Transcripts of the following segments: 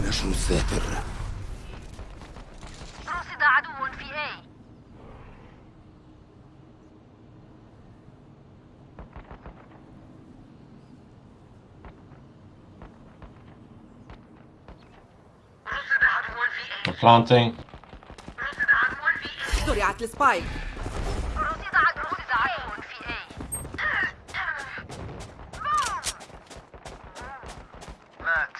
نشر الساتر رصد عدو في A رصد عدو في A. Planting. رصد عدو في A. زرعت السبايك رصد عدو رصد عدو في A مات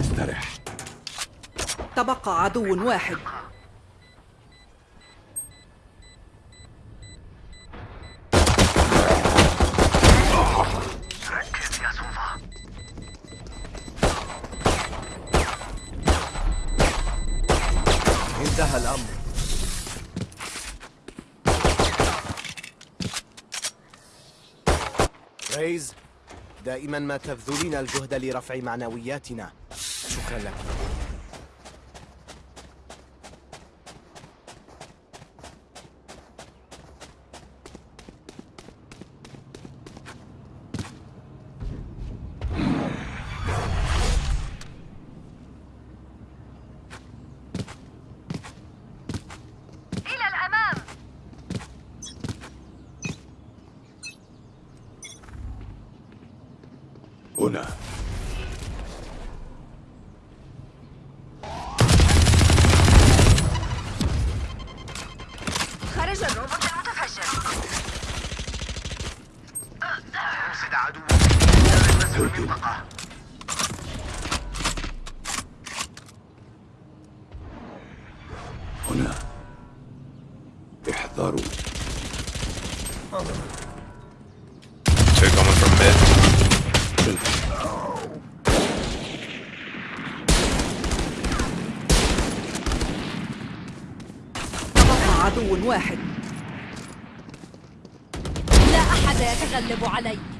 استرح تبقى عدو واحد. انتهى الأمر. ريز دائما ما تبذلين الجهد لرفع معنوياتنا. شكرا لك. خرج الروبوت المتفجر رصد عدو المنطقة هنا. احذروا Two coming from mid. تبقى عدو واحد لا أحد يتغلب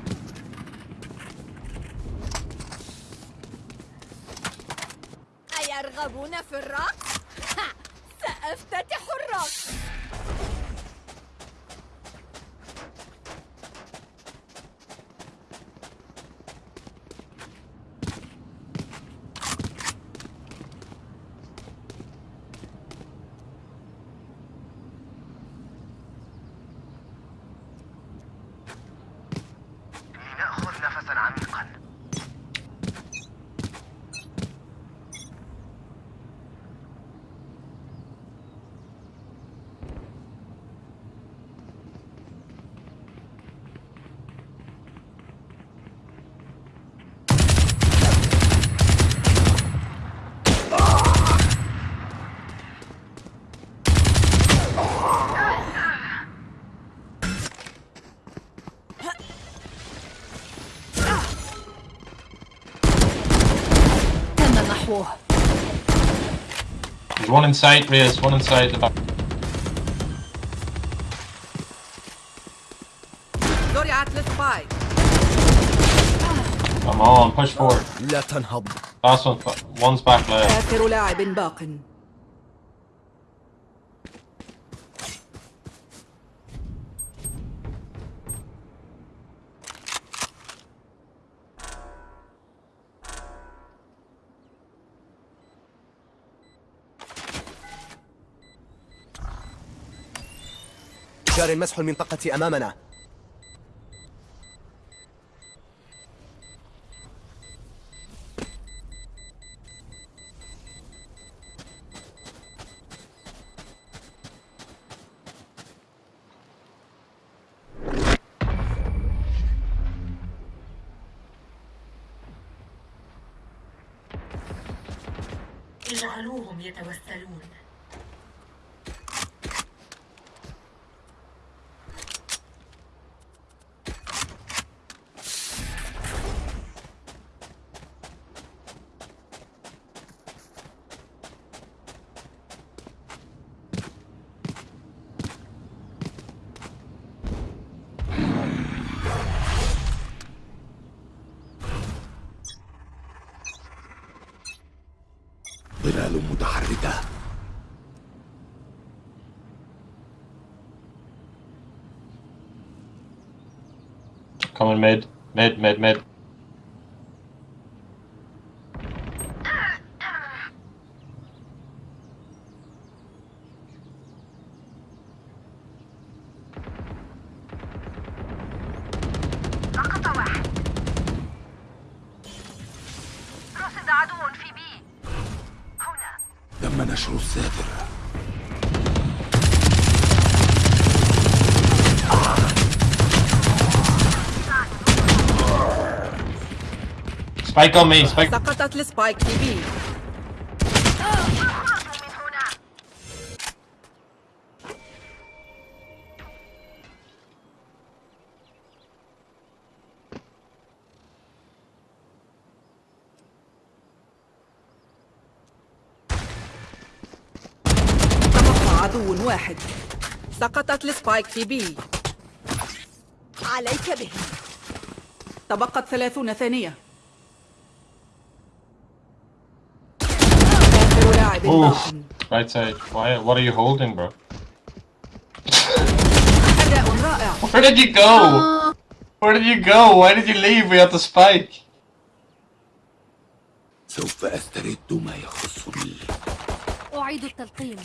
There's one inside, Reyes. One inside the back. زرعت السبايك Come on, push forward. لا تنهض Last one. One's back left. آخر لاعب باق جار مسح المنطقة أمامنا. اجعلوهم يتوسلون. Coming mid. Mid, mid, mid. Spike on me, spike. سقطت السبايك في بي واحد سقطت السبايك في بي عليك به تبقت ثلاثون ثانية Oof. باق Right side. Why? What are you holding, bro? أداء رائع Where did you go? Where did you go? Why did you leave? We had the spike. سوف أسترد ما يخصني أعيد التلقيم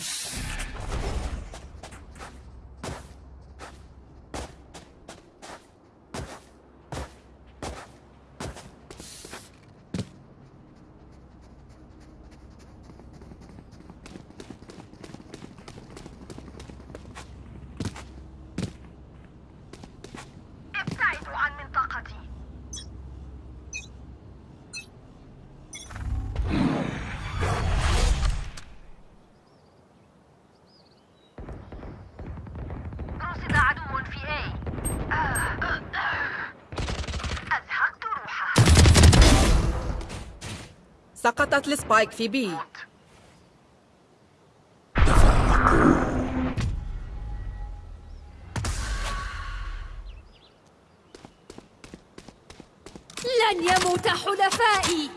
سقطت ال spike في B. لن يموت حلفائي.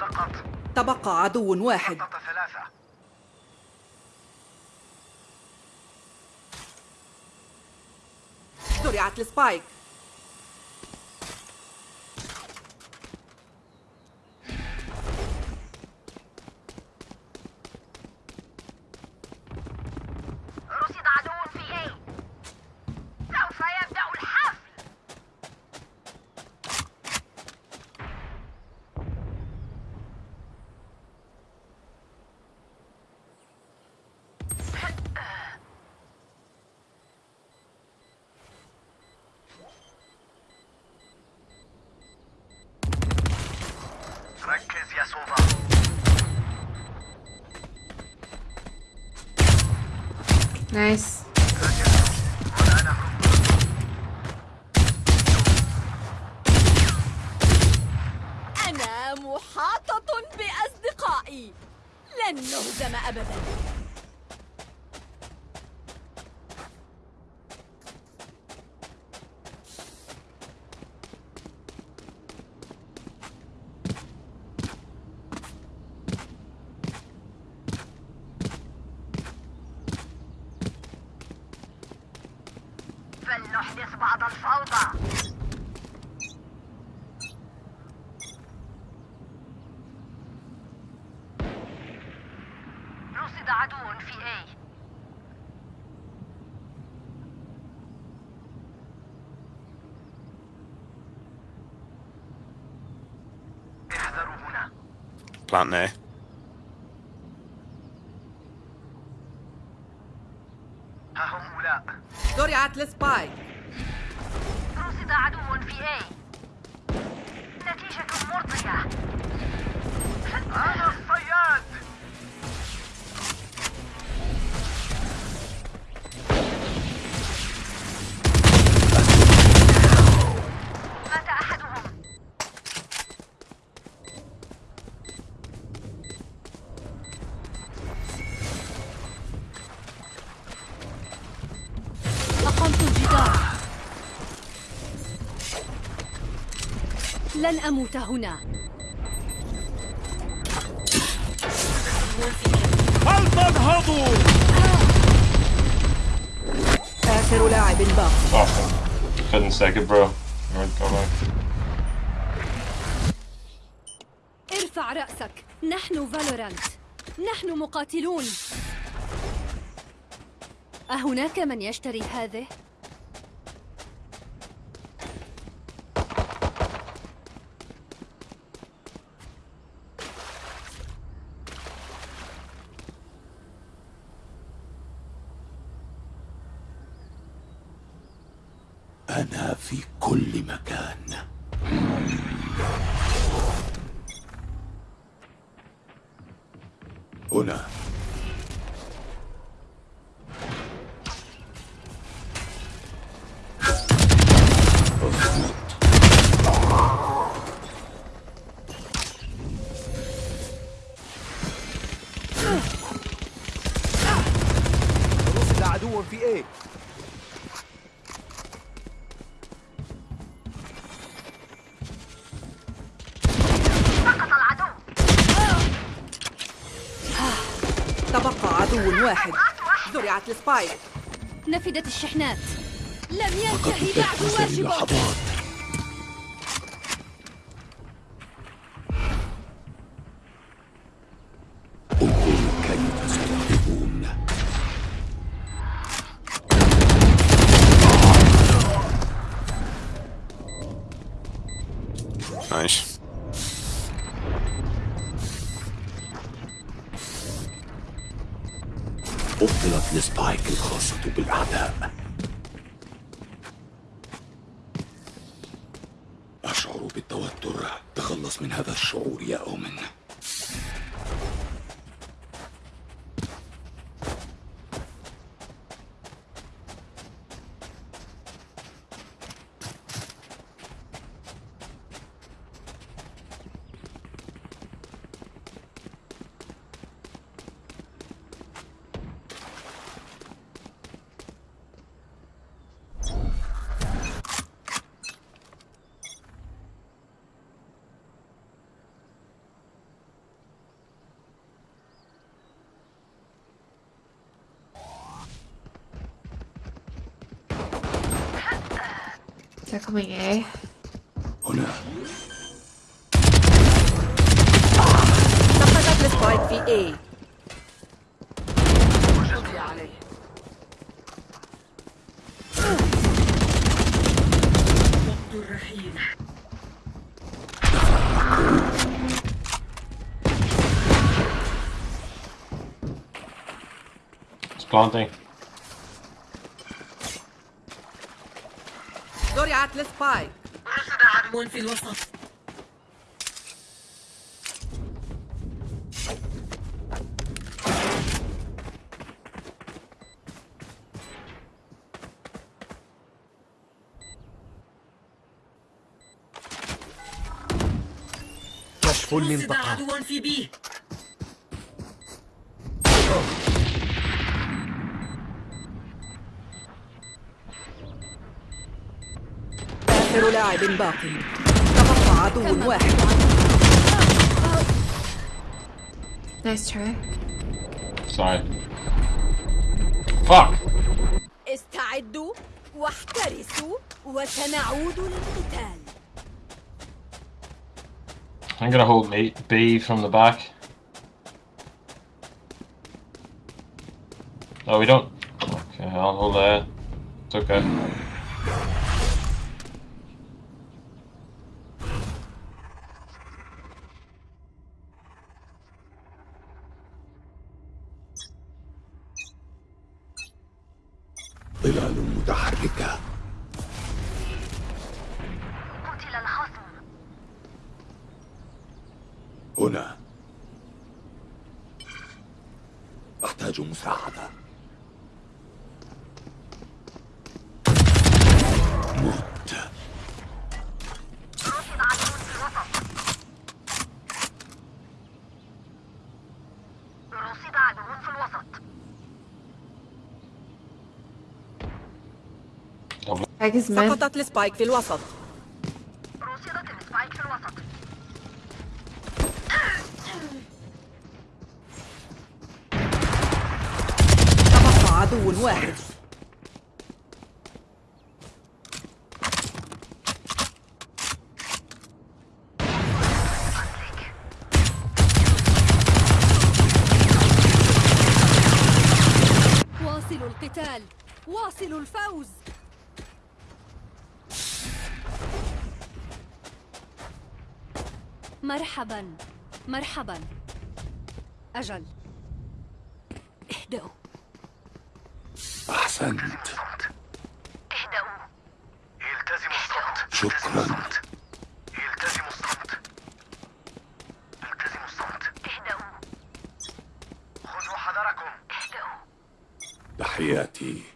سقط. تبقى عدو واحد. سقط ثلاثة. زرعت ال spike plant there. لن أموت هنا. آخر لاعب باق couldn't take it, bro. ارفع رأسك. نحن فالورانت نحن مقاتلون. أهناك من يشتري هذه؟ تبقى عدو واحد. زرعت السبايك. نفدت الشحنات. لم ينتهي بعد واجبك on the They're coming A. هنا سقطت السبايك في A It's planting. زرعت السبايك رصد عدو في الوسط كشف المنطقة. عدو في بي لاعب باق تبقى عدو واحد Nice try. Sorry. Fuck! استعدوا واحترسوا وسنعود للقتال I'm gonna hold B, B from the back. Oh, we don't. Okay, I'll hold that. It's okay. اسمه؟ سقطت ال spike في الوسط. رصدت ال spike في الوسط تبقى عدو واحد. واصلوا القتال. واصلوا الفوز. مرحبا. مرحبا. أجل. اهدأوا. أحسنت. اهدأوا. التزموا الصمت. شكرا. التزموا الصمت. التزموا الصمت. اهدأوا. خذوا حذركم. اهدأوا. تحياتي.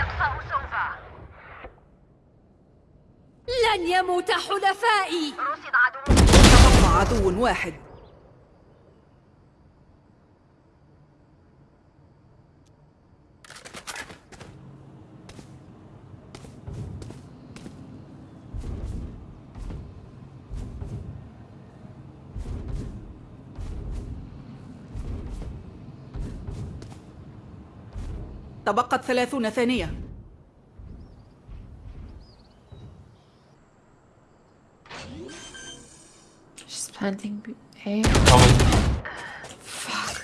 إقصاء سوفا لن يموت حلفائي. رصد عدو واحد. تبقت ثلاثون ثانية She's planting. Fuck.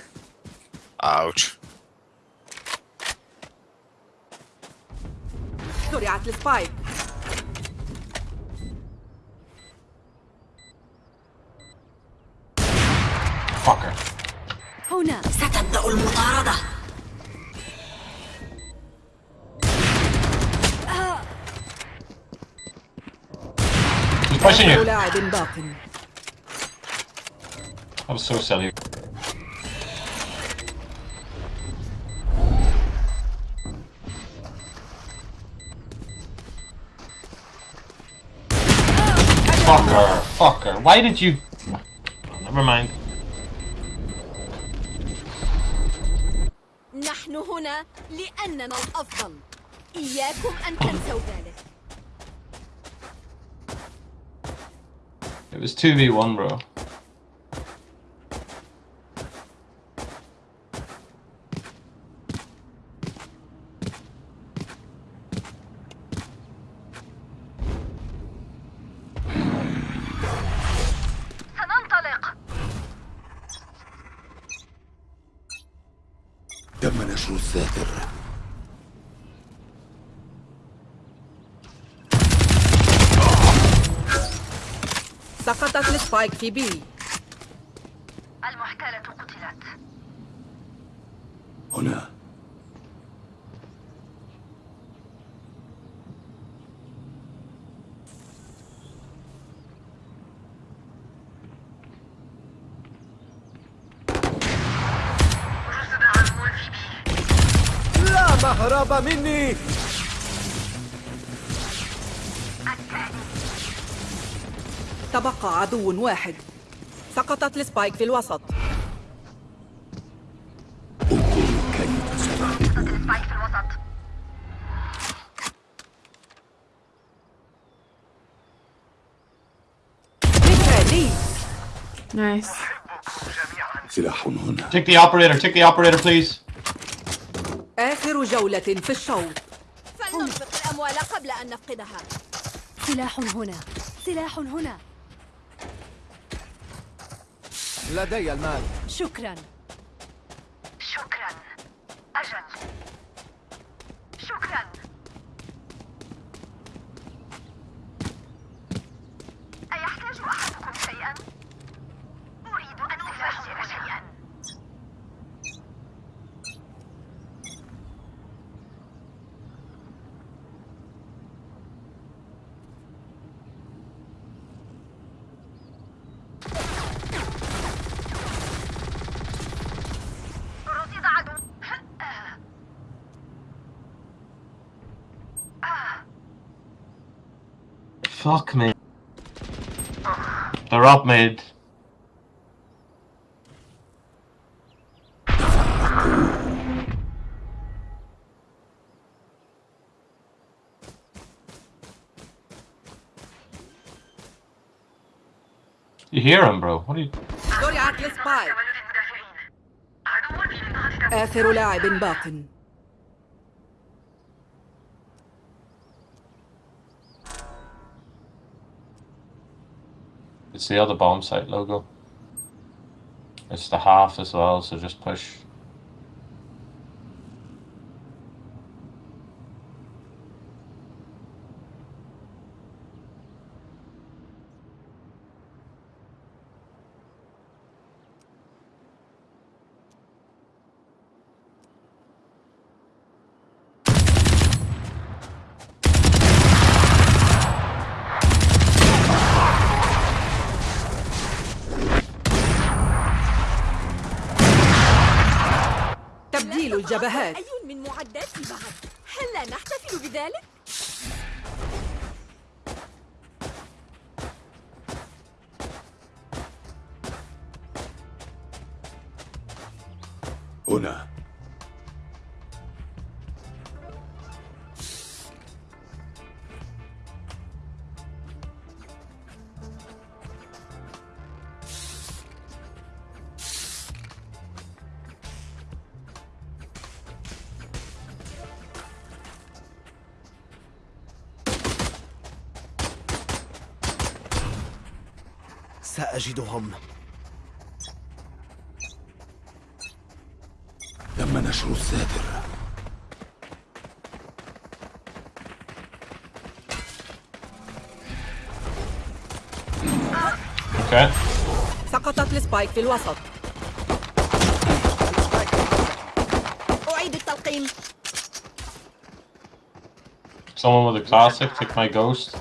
Ouch. زرعت السبايك Fucker. pushing آخر you. لاعب باق That was so silly. Fucker, fucker. Why did you... Never mind. نحن هنا لأننا الأفضل إياكم أن تنسوا ذلك It was 2v1, bro. سقطت السبايك في B المحتالة قتلت هنا رصد عدو في B لا مهرب مني تبقى عدو واحد. سقطت السبايك في الوسط. Nice. Take the operator, take the operator, please. آخر جولة في الشوط. فلننفق الأموال قبل أن نفقدها. سلاح هنا. سلاح هنا. لدي المال. شكرا أجل شكرا أيحتاج أحدكم شيئا؟ أريد أن أفجر شيئا رصد عدو Fuck me. They're up mid. You hear him, bro. What are you... زرعت السبايك كوالد المدافعين عدو في منطقة آخر لاعب باق It's the other bomb site logo. It's the half as well, so just push. سأجدهم تم نشر الساتر. سقطت السبايك في الوسط أعيد التلقيم Someone with a classic, take my ghost.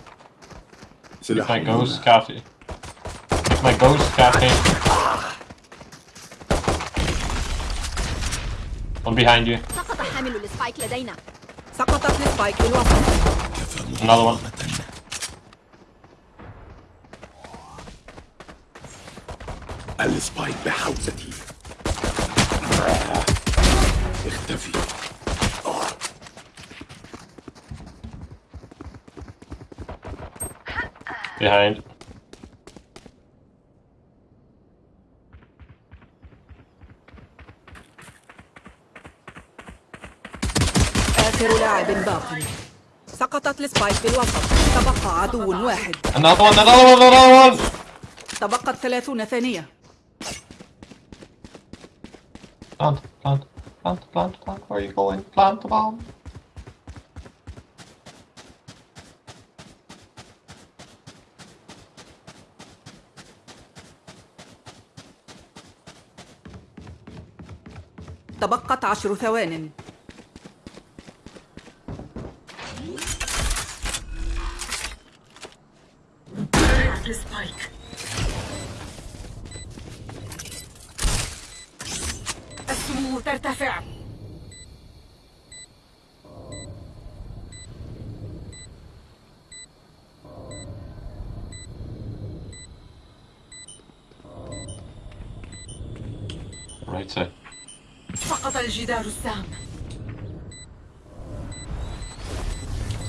Take my ghost, هنا. Kathy. Take my ghost, Kathy. One behind you. سقط حامل ال spike لدينا سقطت ال spike في الوسط كفى Another one. مقاومة. ال spike بحوزتي اختفي Behind. آخر لاعب باق سقطت السبايك في الوسط تبقى عدو واحد Another one, another one, another one! تبقت ثلاثون ثانية Plant, plant, plant, plant, plant. Where are you going? Plant the bomb. تبقت عشر ثوان السبايك Right side. سقط الجدار السام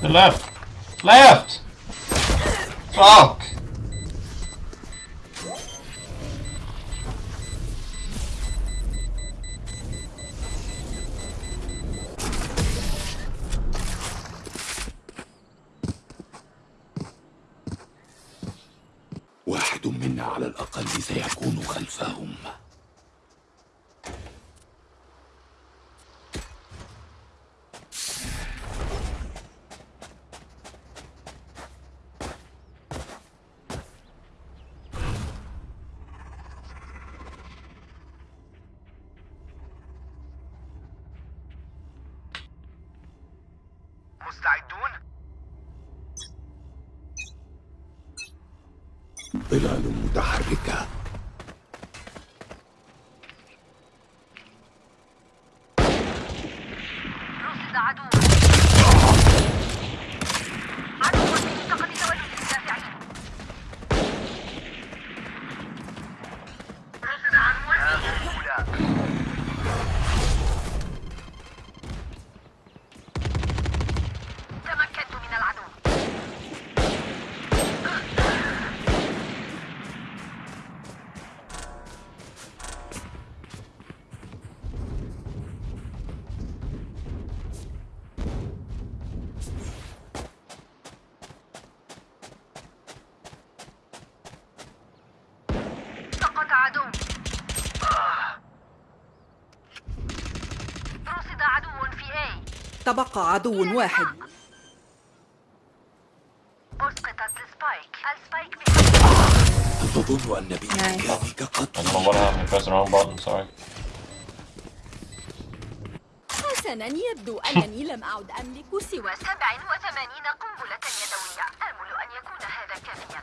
left. Left! Fuck! مستعدون ظلال متحركة رصد عدو عدو في منطقة تولد المدافعين هناك عدو رصد عدو في A تبقى عدو واحد ال spike ال spike هل تظن أن بإمكانك I قتل don't know what happened. Press the wrong button. Sorry. حسنا يبدو أنني لم أعد أملك سوى سبع وثمانين قنبلة يدوية آمل أن يكون هذا كافيا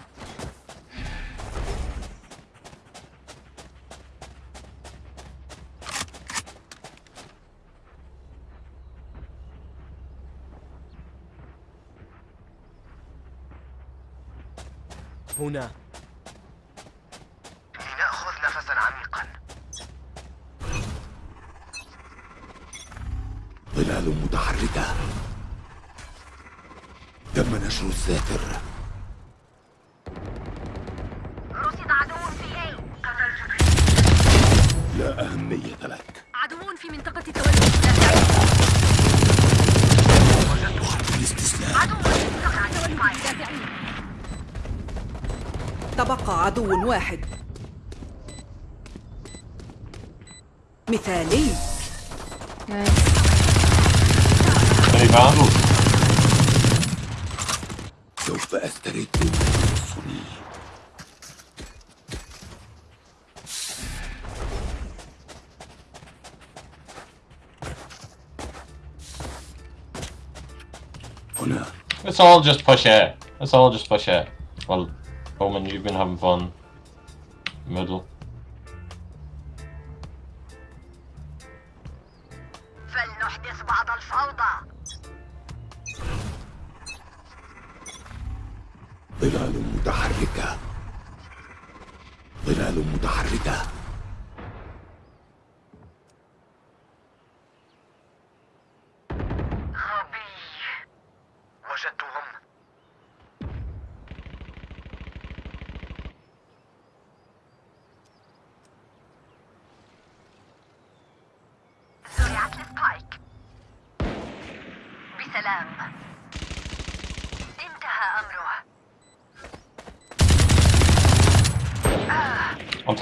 هنا. لنأخذ نفسا عميقا. ظلال متحركة. تم نشر الساتر رصد عدو في A لا أهمية لك عدو في منطقة تولد وقت الاستسلام عدو في منطقة السبايك الدافعين تبقى عدو واحد مثالي? سوف أسترد يخصني هنا Let's all just push A. Let's all just push A. Well, Omen, you've been having fun. Middle. فلنحدث بعض الفوضى. ظلال متحركة. ظلال متحركة.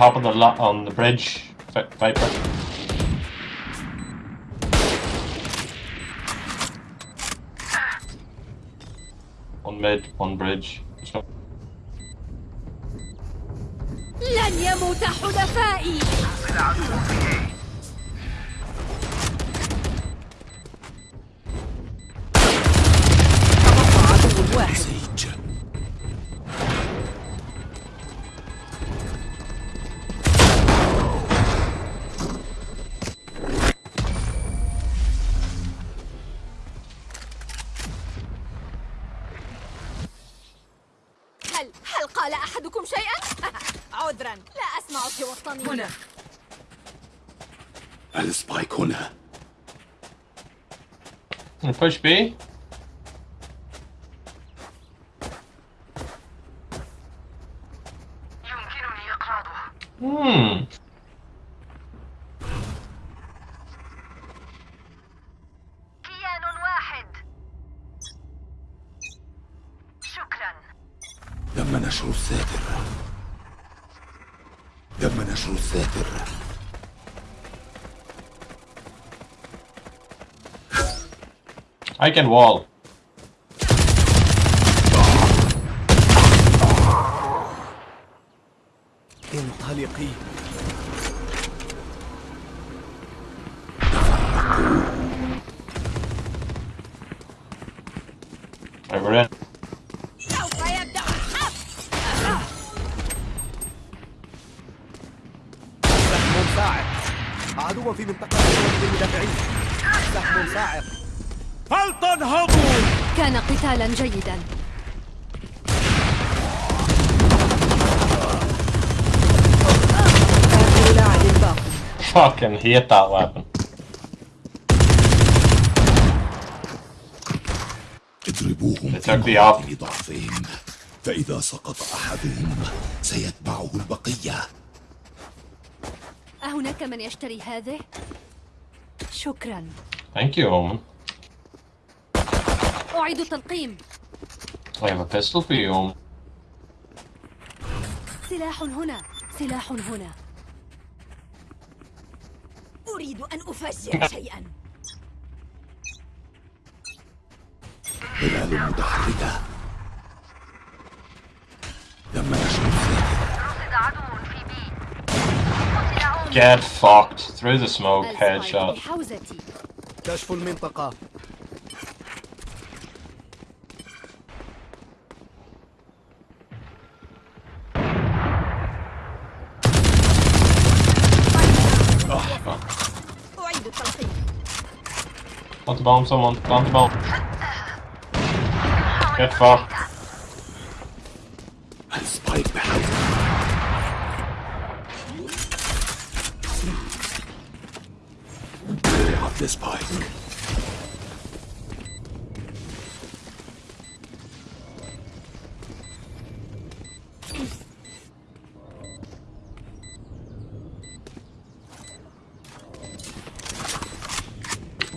top of the lot on the bridge, Vi- Viper. One mid, one bridge. So- لن يموت حلفائي سوى الطنين هنا السبايك هنا Gonna push B. يمكنني إقراضه Hmm. كيان واحد شكرا تم نشر الساتر تم نشر الساتر I can wall. انطلقي قتالا جيدا Fucking hate that weapon. اضربوهم في ضعفهم فإذا سقط أحدهم سيتبعه البقية أهناك من يشتري هذه؟ شكرا Thank you, Omen. أعيد التلقيم I have a pistol for you, Omen. سلاح هنا سلاح هنا أريد أن أفجر شيئا ظلال متحركة نشر الذاكرة رصد عدو في بي قتل عمر Get fucked. Through the smoke, headshot. بحوزتي كشف المنطقة Want to bomb someone. Want to bomb. Get fucked. السبايك بحوزة وضعت السبايك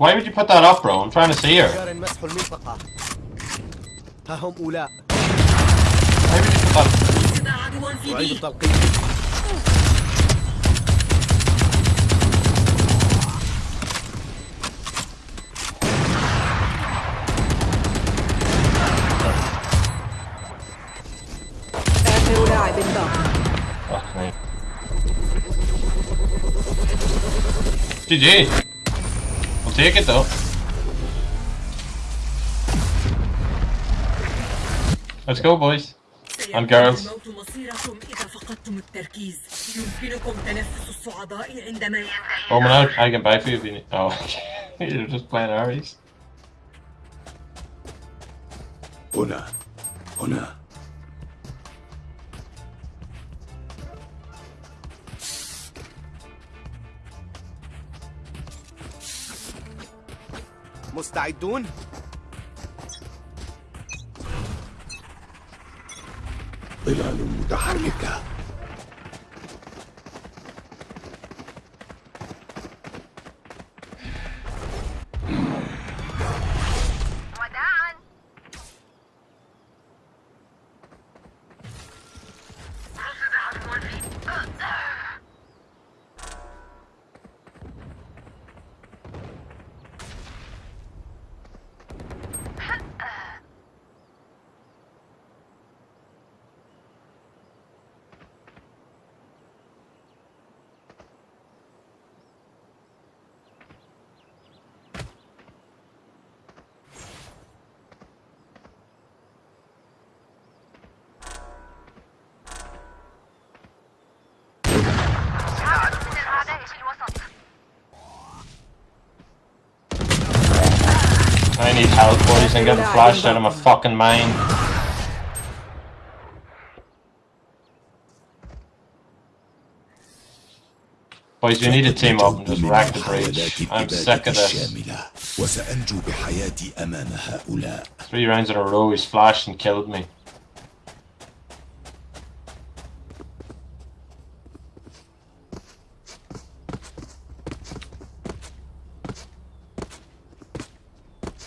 Why would you put that up, bro? I'm trying to see her. جار مسح المنطقة ها هم أولاء Why would you put that? رصد عدو في أعيد بي التلقيح آخر لاعب باق Fuck me. GG. We'll take it though. Let's go, boys. And girls. الموت مصيركم إذا فقدتم التركيز يمكنكم تنفس الصعداء عندما ينتهي Roman out. I can buy for you if you need. Oh, you're just playing Ares. هنا هنا مستعدون؟ ظلال متحركة. help, boys. I'm getting flashed out of my fucking mind. Boys, we need to team up and just rack the breach. I'm sick of this. الشاملة وسأنجو بحياتي أمام هؤلاء Three rounds in a row, he's flashed and killed me.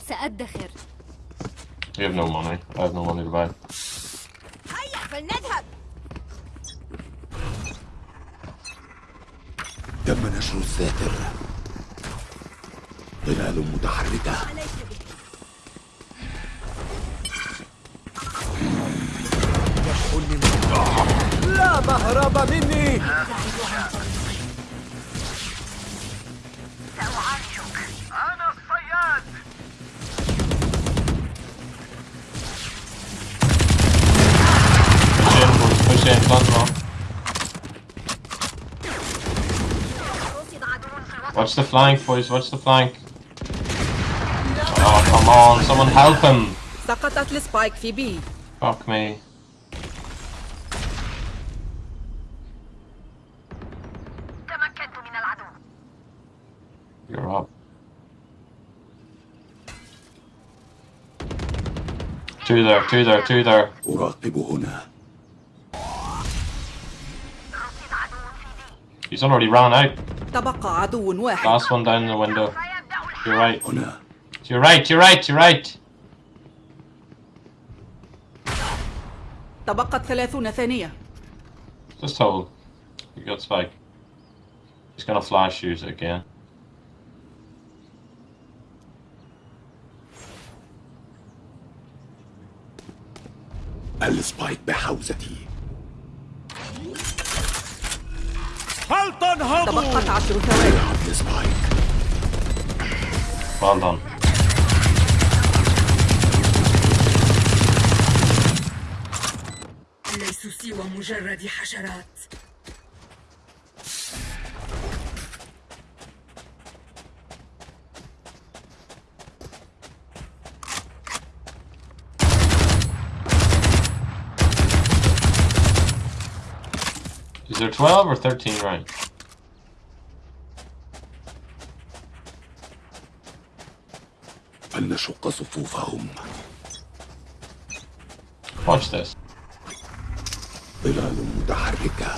سأدخر You have no money. I have no money to buy. فلنذهب تم نشر الذاكر ظلال متحركة لا مهرب مني Watch the flank, boys. Watch the flank. Oh, come on. Someone help him. سقطت السبايك في بي Fuck me. تمكنت من العدو You're up. Two there, two there, two there. أراقب هنا رصد عدو في بي He's already ran out. تبقى عدو واحد Last one down the window. سيبدأ To your right. هنا To your right, to your right, to your right. تبقت ثلاثون ثانية Just hold. You got spike. He's gonna flash use it again. السبايك بحوزتي تبقت عشر ثواني. Well done. ليسوا سوى مجرد حشرات. Is there 12 or 13 rounds? فلنشق صفوفهم Watch this. ظلال متحركة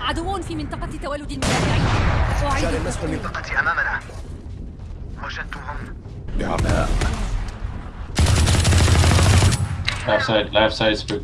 عدوون في منطقة تولد المدافعين أعيد جاري المسح التسخين. المنطقة أمامنا وجدتهم بعماء Left side, left side, spook.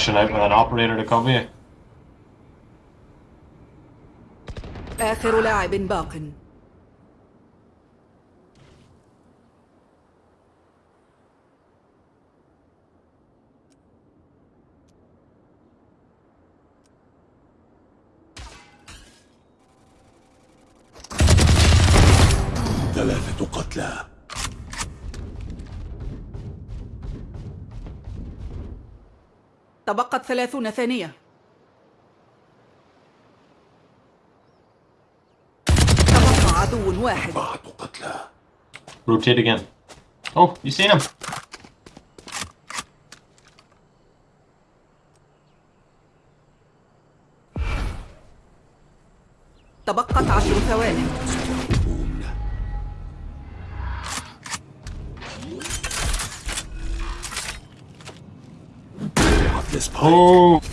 I'm pushing out with an operator to cover you. آخر لاعب باق تبقت ثلاثون ثانية تبقى عدو واحد قتلى Rotate again. Oh, you seen him? تبقت عشر ثواني وضعت السبايك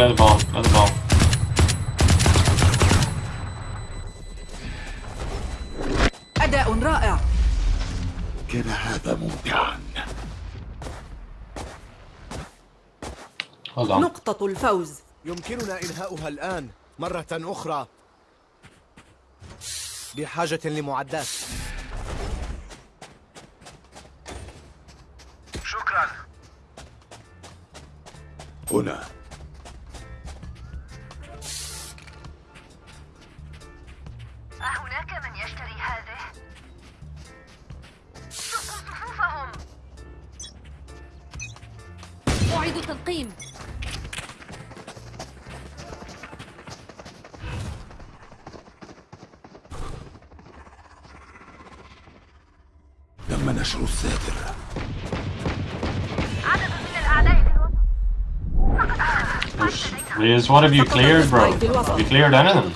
Play the bomb, play the bomb. أداء رائع. كان هذا ممتعا. نقطة الفوز. يمكننا إنهاؤها الآن مرة أخرى. بحاجة لمعدات. شكرا. هنا. أعيد التلقيم تم نشر الساتر Liz, what have you cleared, bro? Have you cleared anything?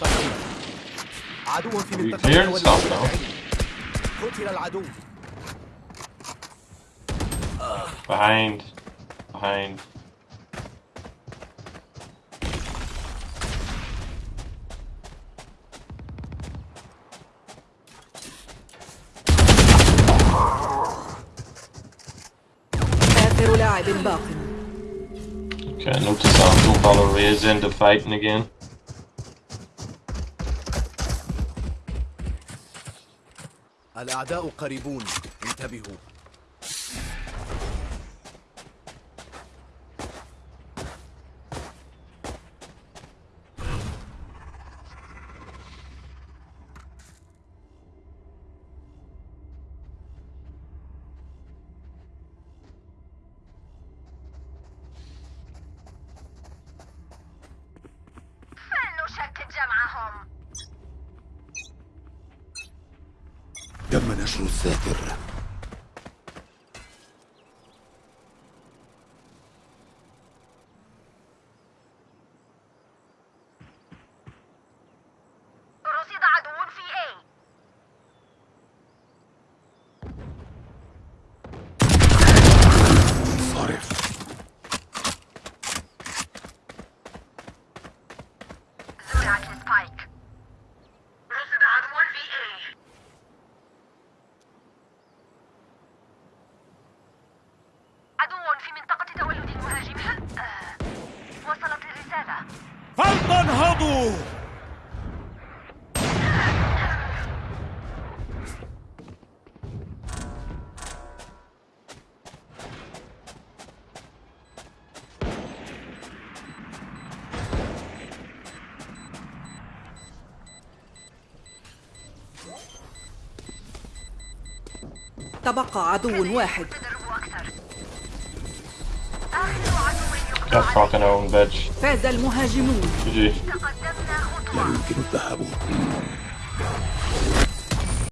You cleared stuff, العدو Behind. Behind. آخر لاعب باق Okay, notice that no color Ray's into fighting again. الأعداء قريبون انتبهوا تم نشر الذاكرة. بقى عدو واحد. فاز المهاجمون. لا يمكن الذهاب.